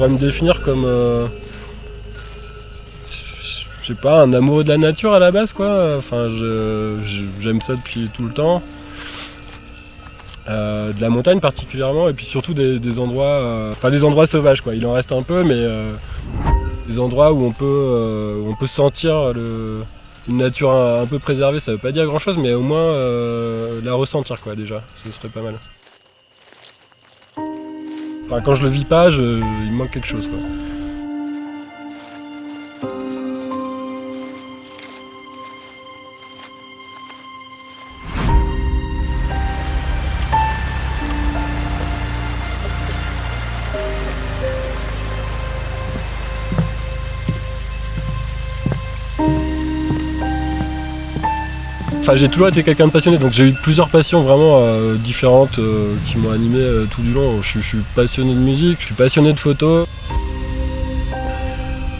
pourrais me définir comme... euh, je sais pas, un amoureux de la nature à la base quoi. Enfin, j'aime ça depuis tout le temps. Euh, de la montagne particulièrement, et puis surtout des, endroits, euh, enfin des endroits sauvages quoi. Il en reste un peu, mais des endroits où on peut, on peut sentir une nature un, peu préservée. Ça veut pas dire grand chose, mais au moins la ressentir quoi déjà. Ce serait pas mal. Quand je le vis pas, il me manque quelque chose. Enfin, j'ai toujours été quelqu'un de passionné, donc j'ai eu plusieurs passions vraiment euh, différentes euh, qui m'ont animé euh, tout du long. Je, suis passionné de musique, je suis passionné de photos.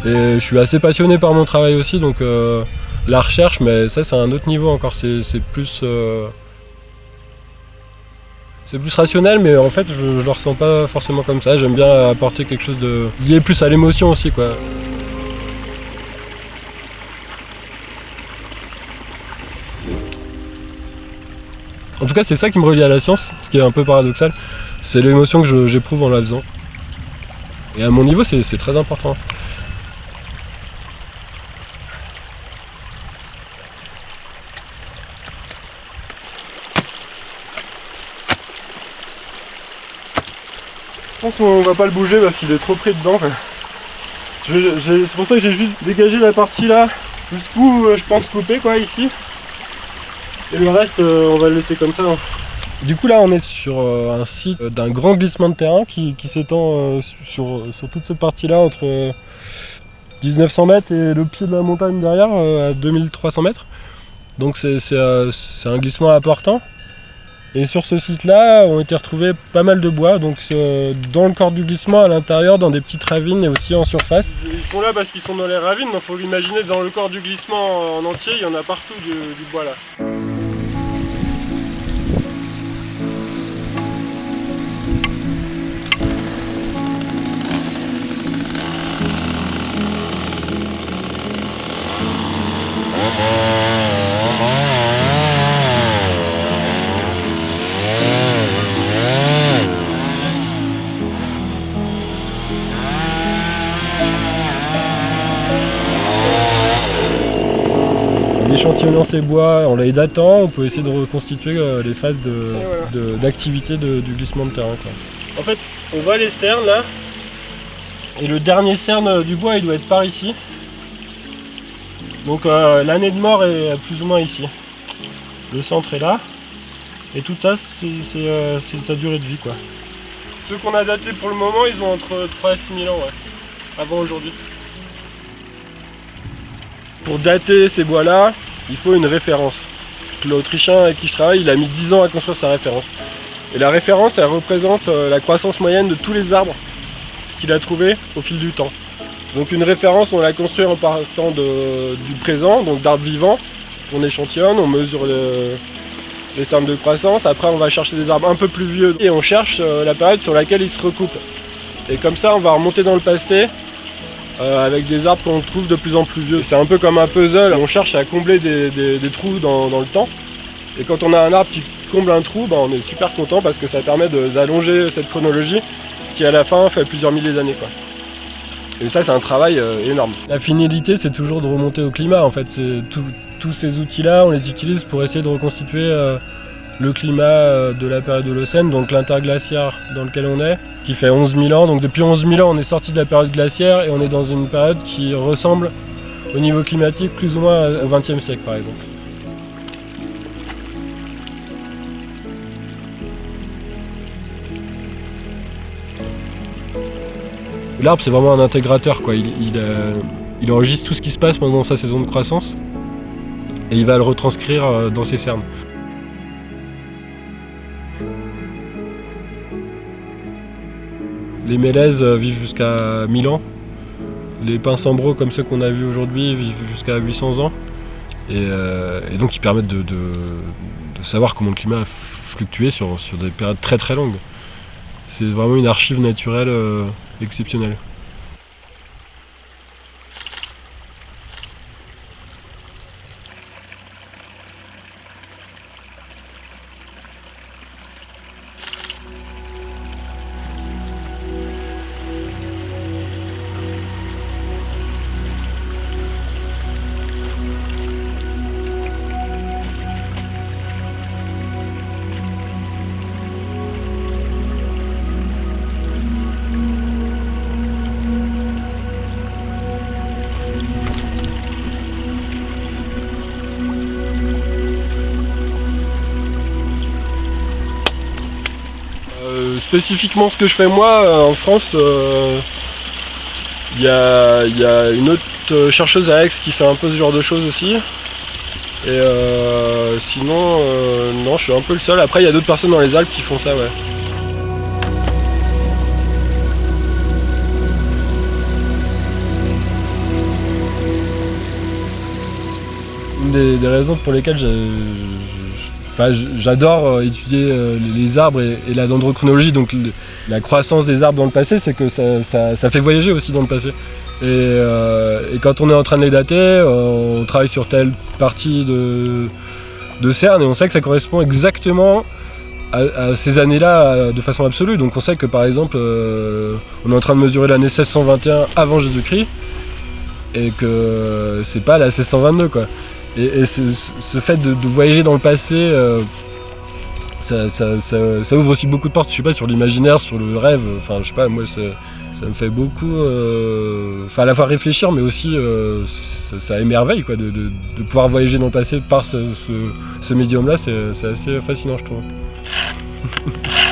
Et je suis assez passionné par mon travail aussi, donc la recherche, mais ça c'est un autre niveau encore, c'est plus... c'est plus rationnel, mais en fait je, je le ressens pas forcément comme ça. J'aime bien apporter quelque chose de lié plus à l'émotion aussi, quoi. En tout cas, c'est ça qui me relie à la science, ce qui est un peu paradoxal. C'est l'émotion que j'éprouve en la faisant. Et à mon niveau, c'est très important. Je pense qu'on va pas le bouger parce qu'il est trop pris dedans. C'est pour ça que j'ai juste dégagé la partie là, jusqu'où euh, je pense couper quoi ici. Et le reste, euh, on va le laisser comme ça. hein. Du coup là on est sur euh, un site d'un grand glissement de terrain qui, qui s'étend euh, sur, sur toute cette partie là entre euh, 1900 mètres et le pied de la montagne derrière à 2300 mètres. Donc c'est un glissement important. Et sur ce site là ont été retrouvés pas mal de bois, donc dans le corps du glissement à l'intérieur, dans des petites ravines et aussi en surface. Ils sont là parce qu'ils sont dans les ravines, mais il faut l'imaginer dans le corps du glissement en entier, il y en a partout du, du bois là. Échantillonnant ces bois, en les datant, on peut essayer de reconstituer euh, les phases de- d'activité de, du glissement de terrain. quoi. En fait, on voit les cernes là, et le dernier cerne euh, du bois il doit être par ici. Donc euh, l'année de mort est plus ou moins ici. Le centre est là, et tout ça c'est euh, sa durée de vie quoi. Ceux qu'on a datés pour le moment, ils ont entre 3 et 6 000 ans, ouais, avant aujourd'hui. Pour dater ces bois-là, il faut une référence. L'Autrichien avec qui je travaille, il a mis 10 ans à construire sa référence. Et la référence, elle représente euh, la croissance moyenne de tous les arbres qu'il a trouvés au fil du temps. Donc une référence, on la construit en partant du présent, donc d'arbres vivants. On échantillonne, on mesure le- les cernes de croissance. Après, on va chercher des arbres un peu plus vieux et on cherche euh, la période sur laquelle ils se recoupent. Et comme ça, on va remonter dans le passé euh, avec des arbres qu'on trouve de plus en plus vieux. C'est un peu comme un puzzle, on cherche à combler des, trous dans, le temps. Et quand on a un arbre qui comble un trou, bah, on est super content parce que ça permet d'allonger cette chronologie qui à la fin fait plusieurs milliers d'années. Et ça c'est un travail euh, énorme. La finalité c'est toujours de remonter au climat en fait. Tous ces outils-là, on les utilise pour essayer de reconstituer euh, le climat euh, de la période Holocène, donc l'interglaciaire dans lequel on est, qui fait 11 000 ans. Donc depuis 11 000 ans, on est sorti de la période glaciaire et on est dans une période qui ressemble au niveau climatique plus ou moins au XXe siècle par exemple. L'arbre c'est vraiment un intégrateur quoi. Il, euh, il enregistre tout ce qui se passe pendant sa saison de croissance et il va le retranscrire euh, dans ses cernes. Les mélèzes euh, vivent jusqu'à 1000 ans. Les pins sambros comme ceux qu'on a vus aujourd'hui vivent jusqu'à 800 ans. Et, euh, et donc ils permettent de savoir comment le climat a fluctué sur, sur des périodes très très longues. C'est vraiment une archive naturelle euh, exceptionnelle. Spécifiquement ce que je fais moi en France, il y a, y, a, une autre chercheuse à Aix qui fait un peu ce genre de choses aussi. Et sinon, non, je suis un peu le seul. Après, il y a d'autres personnes dans les Alpes qui font ça, ouais. des, raisons pour lesquelles j'adore euh, étudier euh, les arbres et, la dendrochronologie, donc la croissance des arbres dans le passé, c'est que ça, fait voyager aussi dans le passé. Euh, et, quand on est en train de les dater, on travaille sur telle partie de, CERN et on sait que ça correspond exactement à, ces années-là de façon absolue. Donc on sait que par exemple, on est en train de mesurer l'année 1621 avant Jésus-Christ et que c'est pas la 1622 quoi. Et, ce, fait de, voyager dans le passé, euh, ça, ouvre aussi beaucoup de portes, je sais pas, sur l'imaginaire, sur le rêve, enfin je sais pas, moi ça, me fait beaucoup, euh, enfin à la fois réfléchir, mais aussi euh, ça, émerveille quoi, de, pouvoir voyager dans le passé par ce, ce médium-là, c'est assez fascinant je trouve.